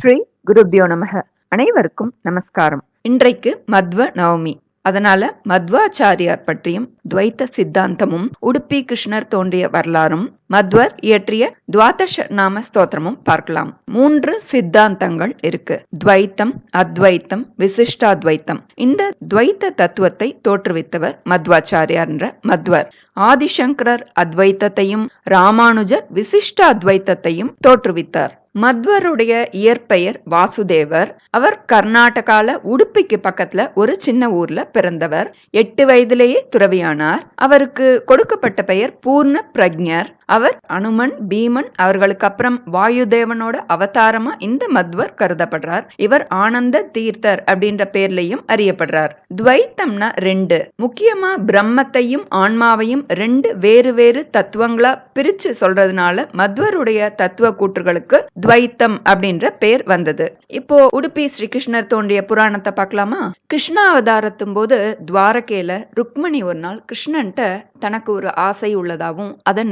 ஸ்ரீ குருபியோ நமக. அனைவருக்கும் நமஸ்காரம். இன்றைக்கு மத்வ நவமி. அதனால மத்வாச்சாரியார் பற்றியும் துவைத்த சித்தாந்தமும் உடுப்பி கிருஷ்ணர் தோன்றிய வரலாறும் மத்வர் இயற்றிய துவாதஷ நாம ஸ்தோத்திரமும் பார்க்கலாம். மூன்று சித்தாந்தங்கள் இருக்கு. துவைத்தம் அத்வைத்தம் விசிஷ்டாத்வைத்தம். இந்த துவைத்த தத்துவத்தை தோற்றுவித்தவர் மத்வாச்சாரியார் என்ற மத்வர். ஆதிசங்கரர் அத்வைத்தத்தையும் ராமானுஜர் விசிஷ்ட அத்வைத்தத்தையும் தோற்றுவித்தார். மத்வருடைய இயற்பெயர் வாசுதேவர். அவர் கர்நாடகால உடுப்பிக்கு பக்கத்துல ஒரு சின்ன ஊர்ல பிறந்தவர். எட்டு வயதிலேயே துறவியானார். அவருக்கு கொடுக்கப்பட்ட பெயர் பூர்ண பிரக்ஞர் அவர் அனுமன் பீமன் அவர்களுக்கு அப்புறம் வாயுதேவனோட அவதாரமா இந்த மத்வர் கருதப்படுறார். இவர் ஆனந்த தீர்த்தர் அப்படின்ற பேர்லயும் அறியப்படுறார். துவைத்தம்னா ரெண்டு. முக்கியமா பிரம்மத்தையும் ஆன்மாவையும் ரெண்டு வேறு வேறு தத்துவங்களா பிரிச்சு சொல்றதுனால மத்வருடைய தத்துவ கூற்றுகளுக்கு துவைத்தம் அப்படின்ற பேர் வந்தது. இப்போ உடுப்பி ஸ்ரீகிருஷ்ணர் தோன்றிய புராணத்தை பார்க்கலாமா? கிருஷ்ணா அவதாரத்தும் போது துவாரகேல ருக்மணி ஒரு நாள் கிருஷ்ணன்ட்ட தனக்கு ஒரு ஆசை உள்ளதாகவும் அதை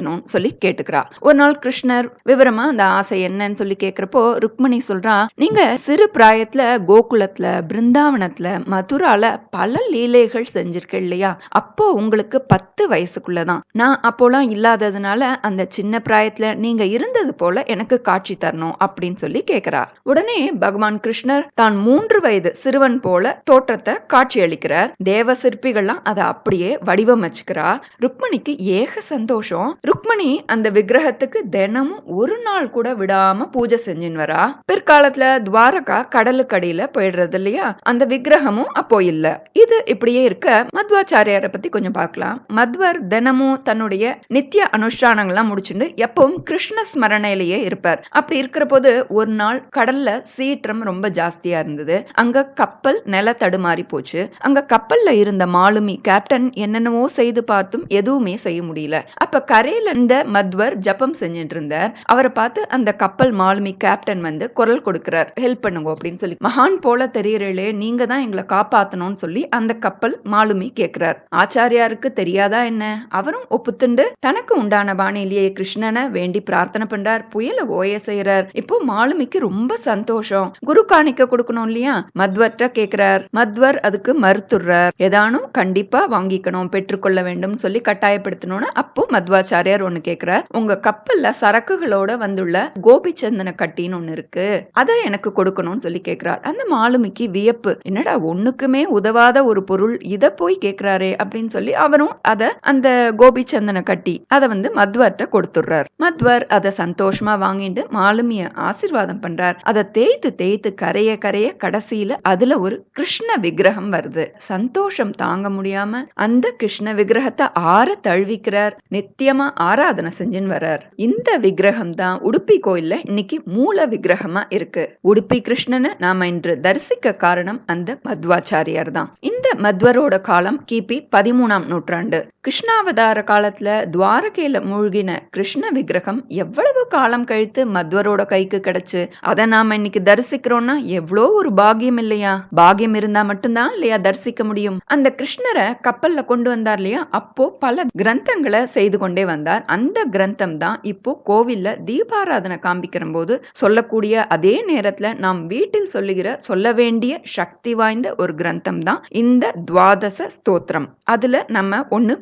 நிறைவேற்றணும்னு சொல்லி கேட்டுக்கிறா. ஒரு நாள் கிருஷ்ணர் விவரமா அந்த ஆசை என்னன்னு சொல்லி கேக்குறப்போ ருக்மணி சொல்றா நீங்க சிறு பிராயத்துல கோகுலத்துல பிருந்தாவனத்துல மதுரால பல லீலைகள் செஞ்சிருக்க இல்லையா? அப்போ உங்களுக்கு பத்து வயசுக்குள்ளதான். நான் அப்போலாம் இல்லாததுனால அந்த சின்ன பிராயத்துல நீங்க இருந்தது போல எனக்கு காட்சி தரணும் அப்படின்னு சொல்லி கேக்குறா. உடனே பகவான் கிருஷ்ணர் தான் மூன்று வயது சிறுவன் போல தோற்றத்தை காட்சி அளிக்கிறார். தேவ சிற்பிகள்லாம் அதை அப்படியே வடிவமைச்சுக்கிறா. ருக்மணிக்கு ஏக சந்தோஷம். ருக்மணி அந்த விக்கிரகத்துக்கு தினமும் ஒரு நாள் கூட விடாம பூஜை செஞ்சுன்னு வரா பிற்காலத்துல துவாரகா கடலுக்கு அடியில போயிடுறது இல்லையா? அந்த விக்கிரகமும் அப்போ இல்ல. இது இப்படியே இருக்க மத்வாச்சாரியார பத்தி கொஞ்சம் பார்க்கலாம். மத்வர் தினமும் தன்னுடைய நித்திய அனுஷ்டானங்கள்லாம் முடிச்சுட்டு எப்பவும் கிருஷ்ண ஸ்மரணையிலேயே இருப்பார். அப்படி இருக்கிற போது ஒரு நாள் கடல்ல சீற்றம் ரொம்ப ஜாஸ்தியா இருந்தது. அங்க கப்பல் நில தடுமாறி போச்சு. அங்க கப்பல்ல இருந்த மாலுமி கேப்டன் என்னென்னவோ செய்து பார்த்தும் எதுவுமே செய்ய முடியல. அப்ப கரை கரையில இருந்த மத்வர் ஜபம் செஞ்சுட்டு இருந்தார் அவரை பார்த்து அந்த கப்பல் மாலுமி கேப்டன் வந்து குரல் கொடுக்கிறார். ஹெல்ப் பண்ணுங்க அப்படின்னு சொல்லி. மகான் போல தெரியறீங்களே நீங்க தான் எங்களை காப்பாத்தணும்னு சொல்லி அந்த கப்பல் மாலுமி கேட்கிறார். ஆச்சாரியாருக்கு தெரியாதா என்ன? அவரும் ஒப்புத்துண்டு தனக்கு உண்டான பாணியிலேயே கிருஷ்ணனை வேண்டி பிரார்த்தனை பண்றார். புயல ஓய செய்யறார் இப்போ மாலுமிக்கு ரொம்ப சந்தோஷம். குரு காணிக்க கொடுக்கணும் இல்லையா? மத்வர்ட்ட கேக்குறார் மத்வர் அதுக்கு மறுத்துடுறார். ஏதானும் கண்டிப்பா வாங்கிக்கணும் பெற்றுக்கொள்ள வேண்டும் சொல்லி கட்டாயப்படுத்தணும்னு அப்போ மத்வாச்சாரியார் ஒண்ணு கேக்குறார் உங்க கப்பல்ல சரக்குகளோட வந்துள்ள கோபிச்சந்தன கட்டின்னு ஒண்ணு இருக்கு. அதை எனக்கு கொடுக்கணும்னு சொல்லி கேக்குறார். அந்த மாலுமிக்கு வியப்பு. என்னடா ஒண்ணுக்குமே உதவாத ஒரு பொருள் இத போய் கேக்குறாரே அப்படின்னு சொல்லி அவரும் அத அந்த கோபிச்சந்தன கட்டி அதை வந்து மத்வர்ட்ட கொடுத்துடுறார். மத்வர் அதை சந்தோஷமா வாங்கிட்டு மாலுமிய ஆசிர்வாதம் பண்றார். அதை தேய்த்து தேய்த்து கரைய கரைய கடைசியில அதுல ஒரு கிருஷ்ண விக்கிரகம் வருது. சந்தோஷம் தாங்க முடியாம அந்த கிருஷ்ண விக்கிரகத்தை ஆற தழுவிக்கிறார். நித்தியமா ஆராதனை செஞ்சுன்னு வர்றார். இந்த விக்கிரகம் தான் உடுப்பி கோயில்ல இன்னைக்கு மூல விக்கிரகமா இருக்கு. உடுப்பி கிருஷ்ணனை நாம இன்று தரிசிக்க காரணம் அந்த மத்வாச்சாரியார் தான் இந்த மத்வரோட காலம் கிபி பதிமூணாம் நூற்றாண்டு. கிருஷ்ணாவதார காலத்துல துவாரகையில மூழ்கின கிருஷ்ண விக்கிரகம் எவ்வளவு காலம் கழித்து மத்வரோட கைக்கு கிடைச்சு? அதை நாம இன்னைக்கு தரிசிக்கிறோம்னா எவ்வளோ ஒரு பாகியம் இல்லையா? பாகியம் இருந்தா மட்டும்தான் இல்லையா தரிசிக்க முடியும்? அந்த கிருஷ்ணரை கப்பல்ல கொண்டு வந்தார் இல்லையா? அப்போ பல கிரந்தங்களை செய்து கொண்டே வந்தார். அந்த கிரந்தம் தான் இப்போ கோவில்ல தீபாராதனை காண்பிக்கிற போது சொல்லக்கூடிய அதே நேரத்துல நாம் வீட்டில் சொல்லுகிற சொல்ல வேண்டிய சக்தி வாய்ந்த ஒரு கிரந்தம் தான் இந்த துவாதச ஸ்தோத்திரம். அதுல நம்ம ஒண்ணு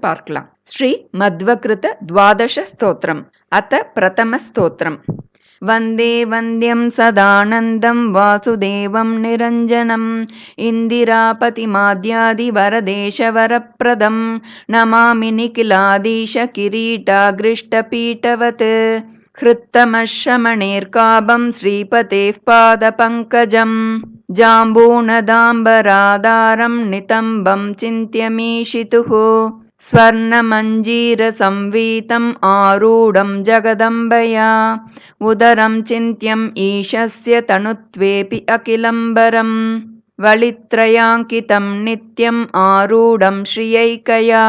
श्री मध्वकृत द्वादशस्तोत्रम् अथ प्रथमस्तोत्रम् वन्दे वन्द्यं सदानन्दं वासुदेवं निरञ्जनम् इन्दिरापतिमाद्यादिवरदेशवरप्रदम् नमामि निखिलादीश किरीटा गृष्टपीटवत् कृत्तमश्रमणेर्काबं श्रीपतेः पादपङ्कजम् जाम्बूनदाम्बराधारं नितम्बं चिन्त्यमीषितुः स्वर्णमञ्जीरसंवीतम् आरूढं जगदम्बया उदरं चिन्त्यम् ईशस्य तनुत्वेऽपि अखिलम्बरम् वलित्रयाङ्कितं नित्यम् आरूढं श्रियैकया।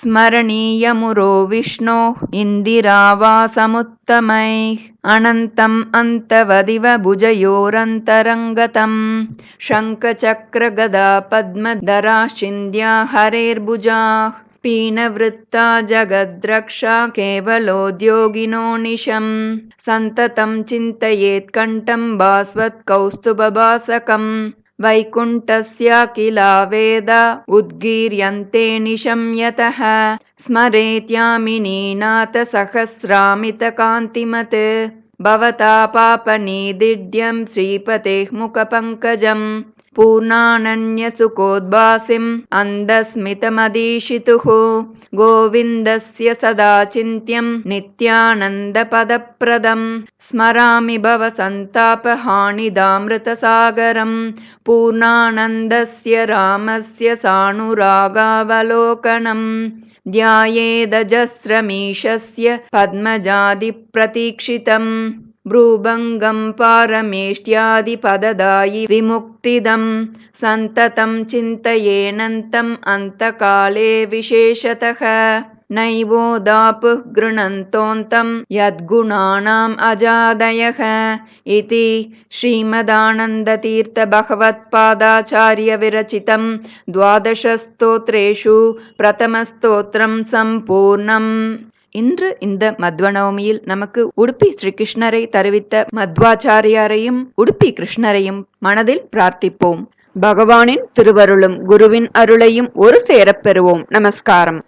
स्मरणीयमुरो विष्णोः इन्दिरावासमुत्तमैः अनन्तम् अन्तवदिव भुजयोरन्तरङ्गतम्। शङ्खचक्रगदा पद्मधराश्चिन्द्या हरेर्भुजाः पीणवृत्ता जगद्रक्षा केवलोद्योगिनो निशम्। सन्ततं चिन्तयेत्कण्ठम् बास्वत्कौस्तुभभासकम् वैकुण्ठस्य किला वेद उद्गीर्यन्ते निशं यतः। स्मरेत्यामिनीनाथसहस्रामितकान्तिमत्। भवता पापनिदिड्यं श्रीपतेः मुखपङ्कजम्। पूर्णानन्यसुकोद्भासिम् अन्धस्मितमदीशितुः गोविन्दस्य सदा चिन्त्यम् नित्यानन्दपदप्रदम् स्मरामि भवसन्तापहानिदामृतसागरम् पूर्णानन्दस्य रामस्य सानुरागावलोकनम् ध्यायेदजस्रमीशस्य पद्मजादिप्रतीक्षितम् भ्रूभङ्गं पारमेष्ट्यादिपददायि विमुक्तिदं सन्ततं चिन्तयेनन्तम् अन्तकाले विशेषतः नैवोदापुः गृणन्तोऽन्तं यद्गुणानाम् अजादयः इति श्रीमदानन्दतीर्थभगवत्पादाचार्यविरचितं द्वादशस्तोत्रेषु प्रथमस्तोत्रं सम्पूर्णम् இன்று இந்த மத்வநவமியில் நமக்கு உடுப்பி ஸ்ரீகிருஷ்ணரை தருவித்த மத்வாச்சாரியாரையும் உடுப்பி கிருஷ்ணரையும் மனதில் பிரார்த்திப்போம். பகவானின் திருவருளும் குருவின் அருளையும் ஒரு சேரப் பெறுவோம். நமஸ்காரம்.